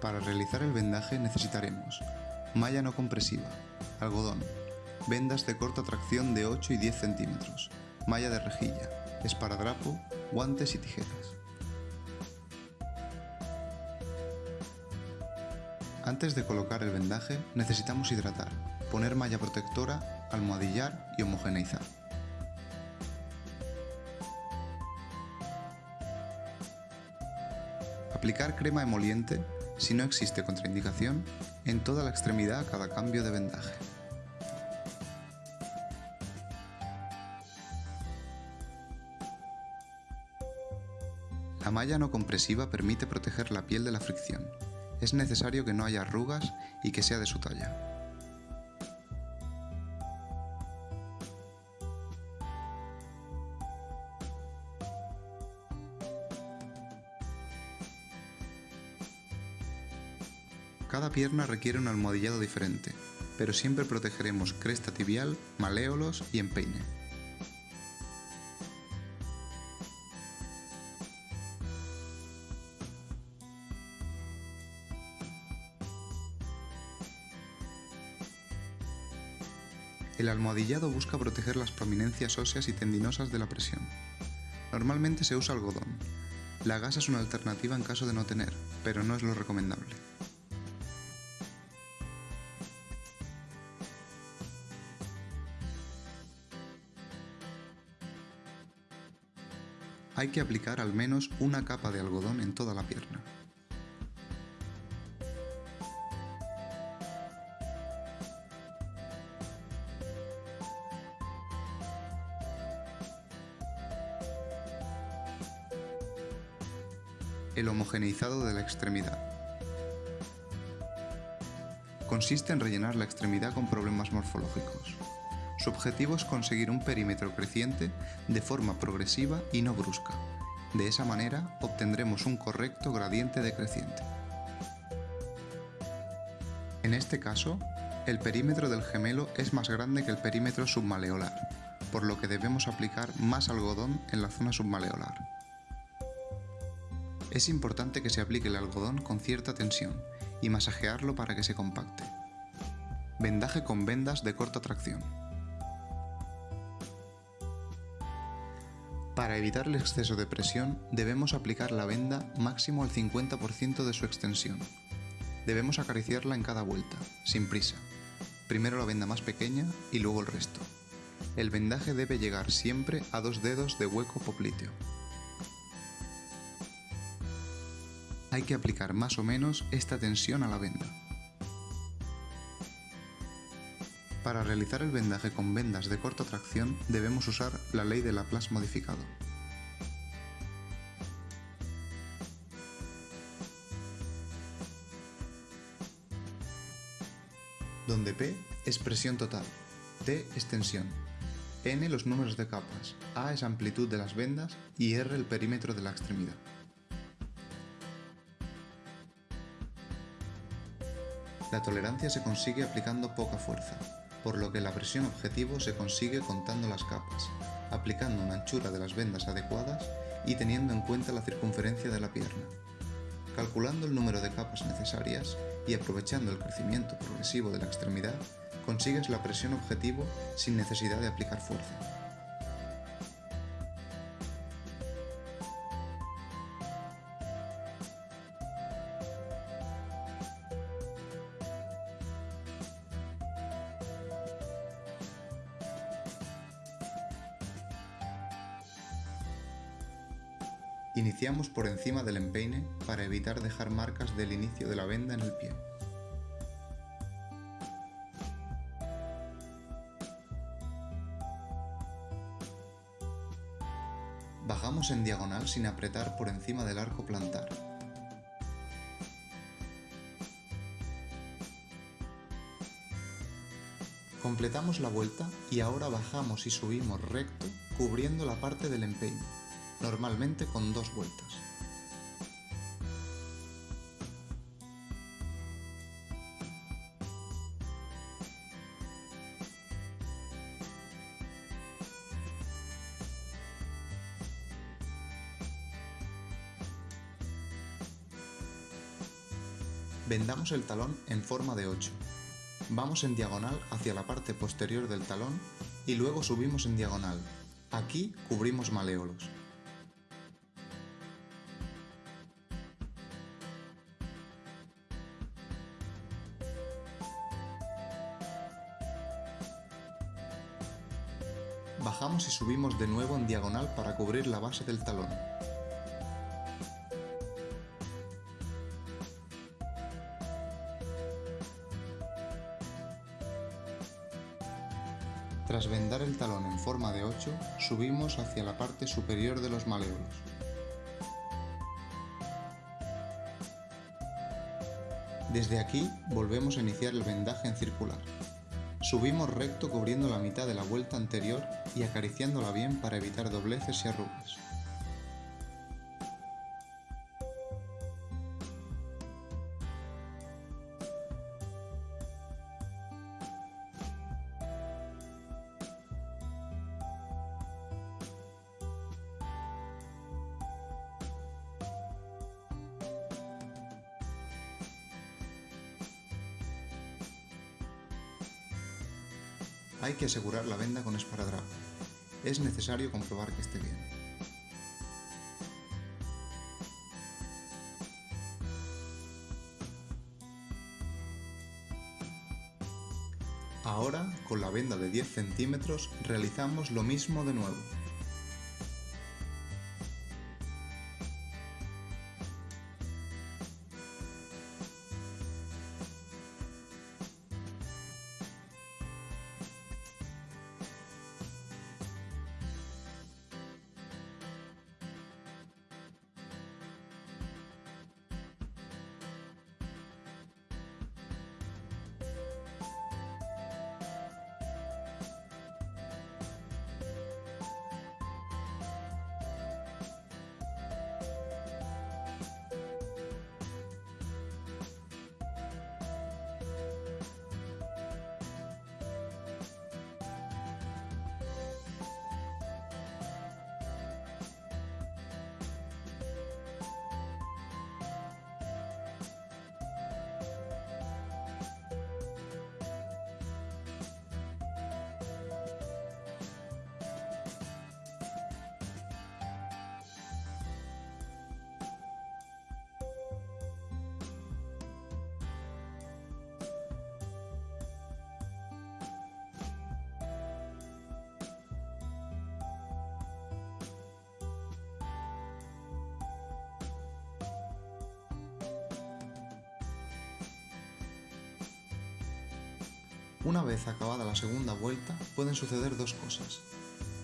Para realizar el vendaje necesitaremos malla no compresiva, algodón, vendas de corta tracción de 8 y 10 centímetros, malla de rejilla, esparadrapo, guantes y tijeras. Antes de colocar el vendaje necesitamos hidratar, poner malla protectora, almohadillar y homogeneizar. Aplicar crema emoliente, si no existe contraindicación, en toda la extremidad a cada cambio de vendaje. La malla no compresiva permite proteger la piel de la fricción. Es necesario que no haya arrugas y que sea de su talla. Pierna requiere un almohadillado diferente, pero siempre protegeremos cresta tibial, maléolos y empeine. El almohadillado busca proteger las prominencias óseas y tendinosas de la presión. Normalmente se usa algodón. La gasa es una alternativa en caso de no tener, pero no es lo recomendable. Hay que aplicar al menos una capa de algodón en toda la pierna. El homogeneizado de la extremidad. Consiste en rellenar la extremidad con problemas morfológicos. Su objetivo es conseguir un perímetro creciente de forma progresiva y no brusca. De esa manera obtendremos un correcto gradiente decreciente. En este caso, el perímetro del gemelo es más grande que el perímetro submaleolar, por lo que debemos aplicar más algodón en la zona submaleolar. Es importante que se aplique el algodón con cierta tensión y masajearlo para que se compacte. Vendaje con vendas de corta tracción. Para evitar el exceso de presión debemos aplicar la venda máximo al 50% de su extensión. Debemos acariciarla en cada vuelta, sin prisa. Primero la venda más pequeña y luego el resto. El vendaje debe llegar siempre a dos dedos de hueco popliteo. hay que aplicar más o menos esta tensión a la venda. Para realizar el vendaje con vendas de corta tracción debemos usar la ley de Laplace modificado. donde P es presión total, T es tensión, N los números de capas, A es amplitud de las vendas. Y R el perímetro de la extremidad. La tolerancia se consigue aplicando poca fuerza, por lo que la presión objetivo se consigue contando las capas, aplicando una anchura de las vendas adecuadas y teniendo en cuenta la circunferencia de la pierna. Calculando el número de capas necesarias y aprovechando el crecimiento progresivo de la extremidad, consigues la presión objetivo sin necesidad de aplicar fuerza. Iniciamos por encima del empeine para evitar dejar marcas del inicio de la venda en el pie. Bajamos en diagonal sin apretar por encima del arco plantar. Completamos la vuelta y ahora bajamos y subimos recto cubriendo la parte del empeine normalmente con dos vueltas. Vendamos el talón en forma de 8. Vamos en diagonal hacia la parte posterior del talón y luego subimos en diagonal. Aquí cubrimos maleolos. Y subimos de nuevo en diagonal para cubrir la base del talón. Tras vendar el talón en forma de 8, subimos hacia la parte superior de los maleolos. Desde aquí volvemos a iniciar el vendaje en circular. Subimos recto cubriendo la mitad de la vuelta anterior y acariciándola bien para evitar dobleces y arrugas. Hay que asegurar la venda con esparadrapo. Es necesario comprobar que esté bien. Ahora, con la venda de 10 centímetros, realizamos lo mismo de nuevo. Una vez acabada la segunda vuelta, pueden suceder dos cosas.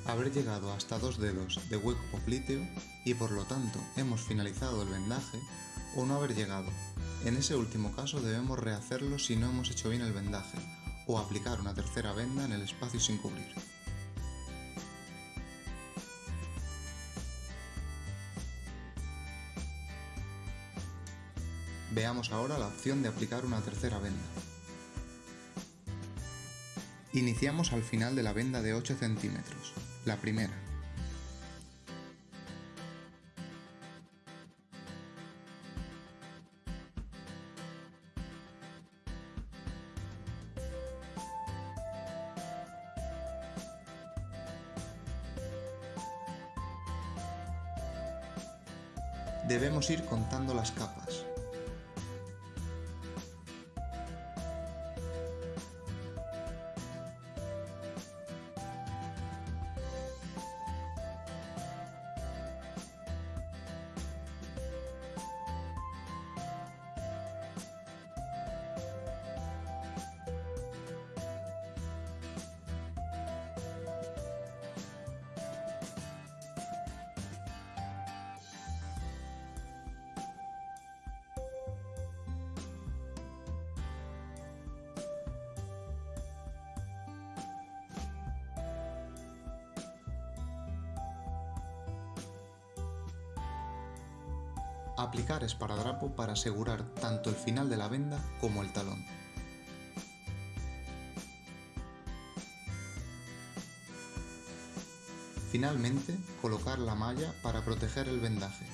Haber llegado hasta dos dedos de hueco popliteo y por lo tanto hemos finalizado el vendaje, o no haber llegado. En ese último caso debemos rehacerlo si no hemos hecho bien el vendaje, o aplicar una tercera venda en el espacio sin cubrir. Veamos ahora la opción de aplicar una tercera venda. Iniciamos al final de la venda de 8 centímetros, la primera. Debemos ir contando las capas. Aplicar esparadrapo para asegurar tanto el final de la venda como el talón. Finalmente, colocar la malla para proteger el vendaje.